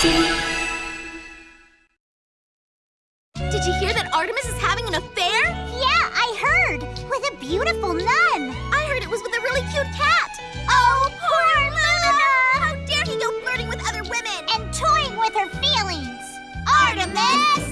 Did you hear that Artemis is having an affair? Yeah, I heard. With a beautiful nun. I heard it was with a really cute cat. Oh, poor Luna! How dare he go flirting with other women! And toying with her feelings! Artemis!